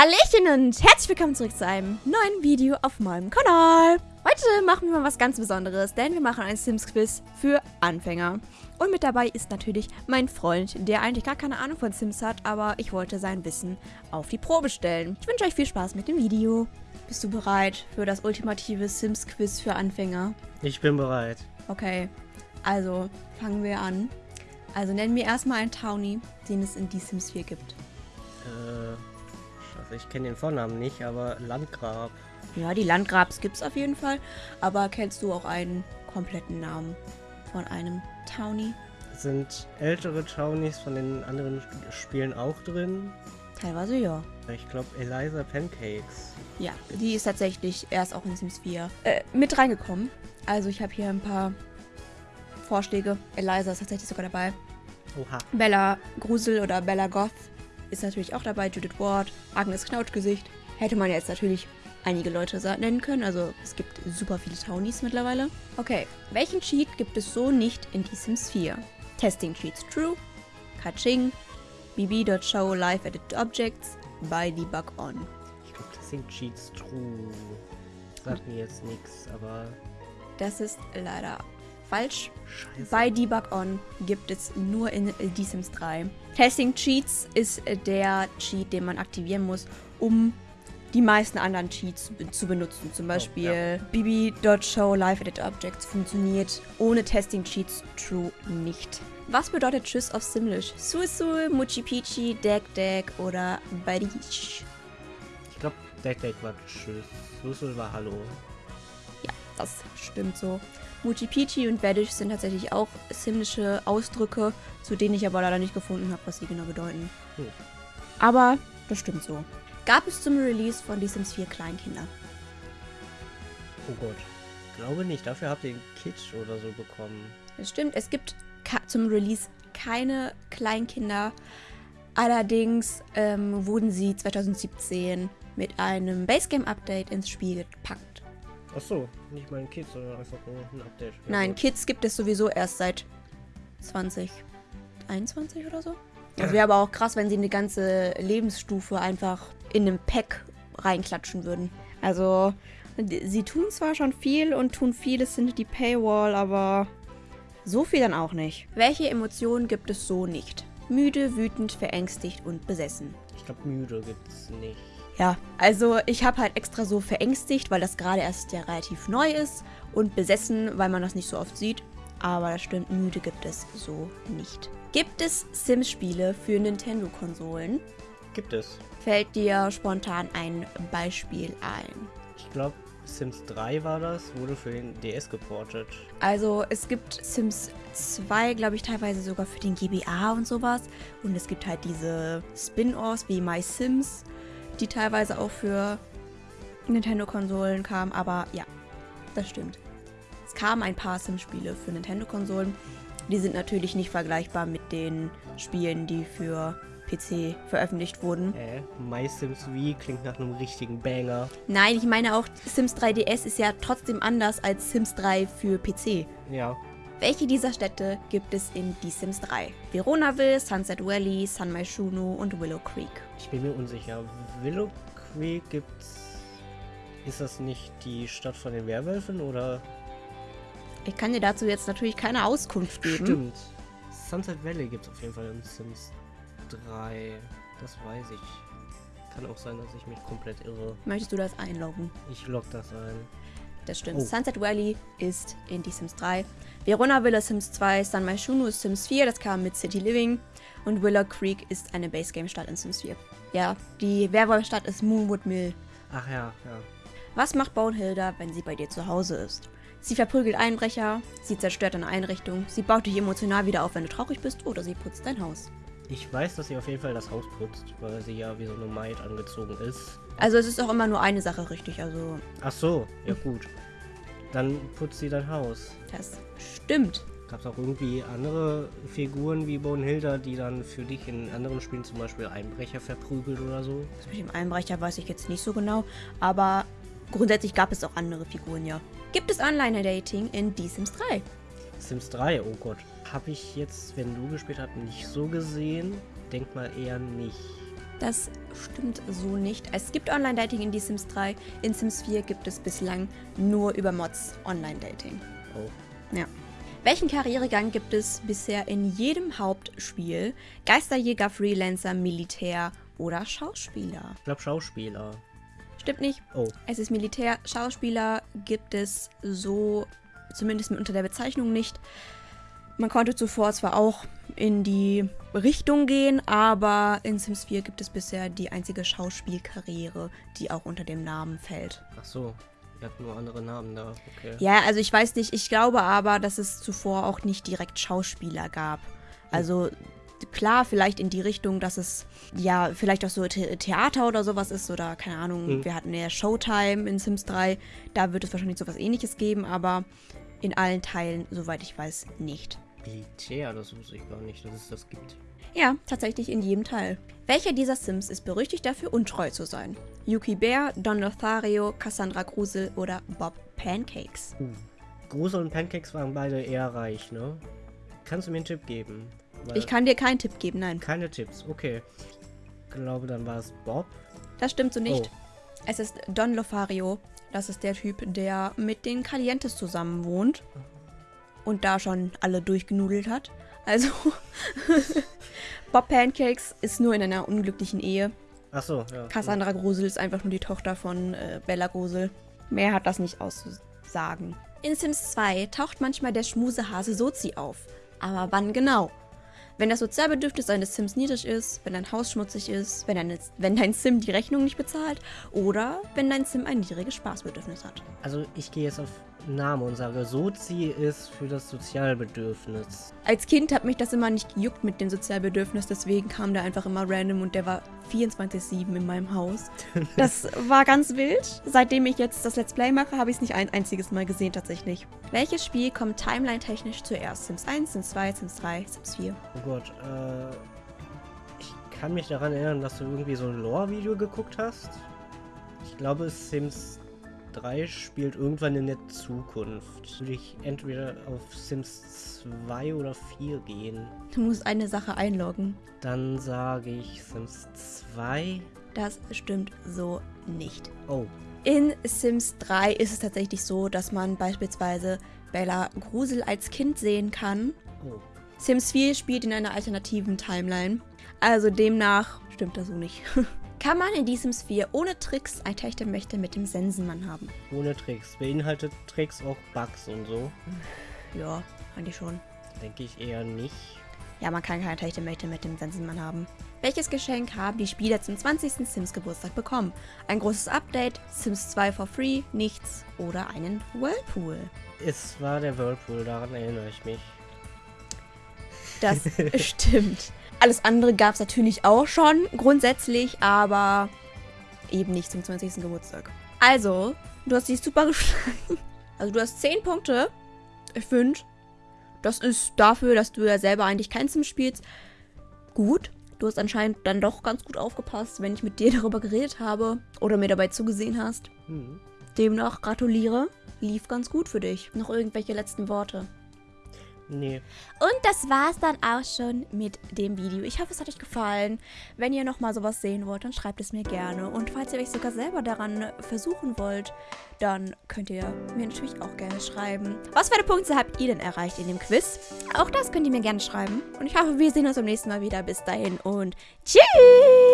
Hallöchen und herzlich willkommen zurück zu einem neuen Video auf meinem Kanal. Heute machen wir mal was ganz Besonderes, denn wir machen ein Sims-Quiz für Anfänger. Und mit dabei ist natürlich mein Freund, der eigentlich gar keine Ahnung von Sims hat, aber ich wollte sein Wissen auf die Probe stellen. Ich wünsche euch viel Spaß mit dem Video. Bist du bereit für das ultimative Sims-Quiz für Anfänger? Ich bin bereit. Okay, also fangen wir an. Also nennen wir erstmal einen Townie, den es in Die Sims 4 gibt. Ich kenne den Vornamen nicht, aber Landgrab. Ja, die Landgrabs gibt es auf jeden Fall. Aber kennst du auch einen kompletten Namen von einem Townie? Sind ältere Townies von den anderen Spielen auch drin? Teilweise ja. Ich glaube Eliza Pancakes. Ja, die ist tatsächlich erst auch in Sims 4 äh, mit reingekommen. Also ich habe hier ein paar Vorschläge. Eliza ist tatsächlich sogar dabei. Oha. Bella Grusel oder Bella Goth ist natürlich auch dabei. Judith Ward, Agnes Knautschgesicht. Hätte man jetzt natürlich einige Leute nennen können. Also es gibt super viele Townies mittlerweile. Okay, welchen Cheat gibt es so nicht in The Sims 4? Testing Cheats True, Kaching, bb.show live edit objects, by debug on. Ich glaube, sind Cheats True. Sagt mir jetzt nichts, aber... Das ist leider falsch. Scheiße. Bei Debug On gibt es nur in The Sims 3. Testing Cheats ist der Cheat, den man aktivieren muss, um die meisten anderen Cheats zu benutzen. Zum Beispiel Oh, bb.show live edit objects funktioniert ohne Testing Cheats True nicht. Was bedeutet Tschüss auf Simlish? Suisul, Muchi Pichi, Dek Dek oder Badish? Ich glaube, Deck Deck war Tschüss. Susul war Hallo. Ja, das stimmt so. Muchi Pichi und Badish sind tatsächlich auch simlische Ausdrücke, zu denen ich aber leider nicht gefunden habe, was sie genau bedeuten. Hm. Aber das stimmt so. Gab es zum Release von The Sims 4 Kleinkinder? Oh Gott. Glaube nicht. Dafür habt ihr einen Kitsch oder so bekommen. Das stimmt, es gibt zum Release keine Kleinkinder. Allerdings ähm, wurden sie 2017 mit einem Basegame-Update ins Spiel gepackt. Ach so, nicht mal ein Kitsch, sondern einfach nur ein Update. Ja, Nein, gut. Kids gibt es sowieso erst seit 2021 oder so. Das wäre aber auch krass, wenn sie eine ganze Lebensstufe einfach in einem Pack reinklatschen würden. Also, sie tun zwar schon viel und tun vieles hinter die Paywall, aber so viel dann auch nicht. Welche Emotionen gibt es so nicht? Müde, wütend, verängstigt und besessen. Ich glaube, müde gibt's nicht. Ja, also ich habe halt extra so verängstigt, weil das gerade erst ja relativ neu ist und besessen, weil man das nicht so oft sieht. Aber das stimmt, müde gibt es so nicht. Gibt es Sims-Spiele für Nintendo-Konsolen? Gibt es. Fällt dir spontan ein Beispiel ein? Ich glaube, Sims 3 war das, wurde für den DS geportet. Also es gibt Sims 2, glaube ich, teilweise sogar für den GBA und sowas. Und es gibt halt diese Spin-Offs wie My Sims, die teilweise auch für Nintendo-Konsolen kamen. Aber ja, das stimmt. Es kamen ein paar Sims-Spiele für Nintendo-Konsolen. Die sind natürlich nicht vergleichbar mit den Spielen, die für PC veröffentlicht wurden. Äh, My Sims V klingt nach einem richtigen Banger. Nein, ich meine auch, Sims 3DS ist ja trotzdem anders als Sims 3 für PC. Ja. Welche dieser Städte gibt es in Die Sims 3? Veronaville, Sunset Valley, San Maishunu und Willow Creek. Ich bin mir unsicher. Willow Creek gibt's. Ist das nicht die Stadt von den Werwölfen oder? Ich kann dir dazu jetzt natürlich keine Auskunft geben. Stimmt. Sunset Valley gibt's auf jeden Fall in Sims 3. Das weiß ich. Kann auch sein, dass ich mich komplett irre. Möchtest du das einloggen? Ich log das ein. Das stimmt. Oh. Sunset Valley ist in Die Sims 3. Veronaville ist Sims 2, San Maishunu ist Sims 4, das kam mit City Living. Und Willow Creek ist eine Basegame-Stadt in Sims 4. Ja, die Werwolfstadt ist Moonwood Mill. Ach ja, ja. Was macht Bonehilda, wenn sie bei dir zu Hause ist? Sie verprügelt Einbrecher, sie zerstört eine Einrichtung, sie baut dich emotional wieder auf, wenn du traurig bist, oder sie putzt dein Haus. Ich weiß, dass sie auf jeden Fall das Haus putzt, weil sie ja wie so eine Maid angezogen ist. Also es ist auch immer nur eine Sache richtig, also Ach so, ja gut. Dann putzt sie dein Haus. das stimmt. Gab es auch irgendwie andere Figuren wie Bonehilda, die dann für dich in anderen Spielen zum Beispiel Einbrecher verprügelt oder so? Das mit dem Einbrecher weiß ich jetzt nicht so genau, aber grundsätzlich gab es auch andere Figuren, ja. Gibt es Online-Dating in Die Sims 3? Sims 3, oh Gott. Habe ich jetzt, wenn du gespielt hast, nicht so gesehen. Denk mal eher nicht. Das stimmt so nicht. Es gibt Online-Dating in The Sims 3. In Sims 4 gibt es bislang nur über Mods Online-Dating. Oh. Ja. Welchen Karrieregang gibt es bisher in jedem Hauptspiel? Geisterjäger, Freelancer, Militär oder Schauspieler? Ich glaube Schauspieler. Stimmt nicht. Oh. Es ist Militär. Schauspieler gibt es so, zumindest unter der Bezeichnung nicht. Man konnte zuvor zwar auch in die Richtung gehen, aber in Sims 4 gibt es bisher die einzige Schauspielkarriere, die auch unter dem Namen fällt. Ach so. Ihr habt nur andere Namen da. Okay. Ja, also ich weiß nicht, ich glaube aber, dass es zuvor auch nicht direkt Schauspieler gab. Also klar, vielleicht in die Richtung, dass es ja vielleicht auch so The Theater oder sowas ist oder keine Ahnung, Mhm. wir hatten ja Showtime in Sims 3, da wird es wahrscheinlich sowas ähnliches geben, aber in allen Teilen, soweit ich weiß, nicht. Militär, das wusste ich gar nicht, dass es das gibt. Ja, tatsächlich in jedem Teil. Welcher dieser Sims ist berüchtigt dafür, untreu zu sein? Yuki Bear, Don Lothario, Cassandra Grusel oder Bob Pancakes? Uh. Grusel und Pancakes waren beide eher reich, ne? Kannst du mir einen Tipp geben? Weil- Ich kann dir keinen Tipp geben, nein. Keine Tipps, okay. Ich glaube, dann war es Bob. Das stimmt so nicht. Oh. Es ist Don Lothario. Das ist der Typ, der mit den Calientes zusammen wohnt. Und da schon alle durchgenudelt hat. Also, Bob Pancakes ist nur in einer unglücklichen Ehe. Ach so, ja. Cassandra Grusel ist einfach nur die Tochter von äh, Bella Grusel. Mehr hat das nicht auszusagen. In Sims 2 taucht manchmal der Schmusehase Sozi auf. Aber wann genau? Wenn das Sozialbedürfnis eines Sims niedrig ist, wenn dein Haus schmutzig ist, wenn, deine, wenn dein Sim die Rechnung nicht bezahlt oder wenn dein Sim ein niedriges Spaßbedürfnis hat. Also ich gehe jetzt auf Name und sage, Sozi ist für das Sozialbedürfnis. Als Kind hat mich das immer nicht gejuckt mit dem Sozialbedürfnis, deswegen kam der einfach immer random und der war 24-7 in meinem Haus. Das war ganz wild. Seitdem ich jetzt das Let's Play mache, habe ich es nicht ein einziges Mal gesehen tatsächlich. Welches Spiel kommt timeline-technisch zuerst? Sims 1, Sims 2, Sims 3, Sims 4? Oh Gott, äh. Ich kann mich daran erinnern, dass du irgendwie so ein Lore-Video geguckt hast. Ich glaube, Sims 3 spielt irgendwann in der Zukunft. Würde ich entweder auf Sims 2 oder 4 gehen. Du musst eine Sache einloggen. Dann sage ich Sims 2. Das stimmt so nicht. Oh, In Sims 3 ist es tatsächlich so, dass man beispielsweise Bella Grusel als Kind sehen kann. oh. Sims 4 spielt in einer alternativen Timeline. Also demnach stimmt das so nicht. Kann man in Sims 4 ohne Tricks ein Techtelmächte mit dem Sensenmann haben? Ohne Tricks. Beinhaltet Tricks auch Bugs und so? Ja, eigentlich schon. Denke ich eher nicht. Ja, man kann keine Techtelmächte mit dem Sensenmann haben. Welches Geschenk haben die Spieler zum 20. Sims Geburtstag bekommen? Ein großes Update, Sims 2 for free, nichts oder einen Whirlpool? Es war der Whirlpool, daran erinnere ich mich. Das stimmt. Alles andere gab es natürlich auch schon, grundsätzlich, aber eben nicht zum 20. Geburtstag. Also, du hast dich super geschlagen. Also, du hast 10 Punkte. Ich finde, das ist dafür, dass du ja selber eigentlich kein Sim spielst, gut. Du hast anscheinend dann doch ganz gut aufgepasst, wenn ich mit dir darüber geredet habe oder mir dabei zugesehen hast. Hm. Demnach gratuliere. Lief ganz gut für dich. Noch irgendwelche letzten Worte? Nee. Und das war's dann auch schon mit dem Video. Ich hoffe, es hat euch gefallen. Wenn ihr nochmal sowas sehen wollt, dann schreibt es mir gerne. Und falls ihr euch sogar selber daran versuchen wollt, dann könnt ihr mir natürlich auch gerne schreiben. Was für eine Punkte habt ihr denn erreicht in dem Quiz? Auch das könnt ihr mir gerne schreiben. Und ich hoffe, wir sehen uns beim nächsten Mal wieder. Bis dahin und tschüss!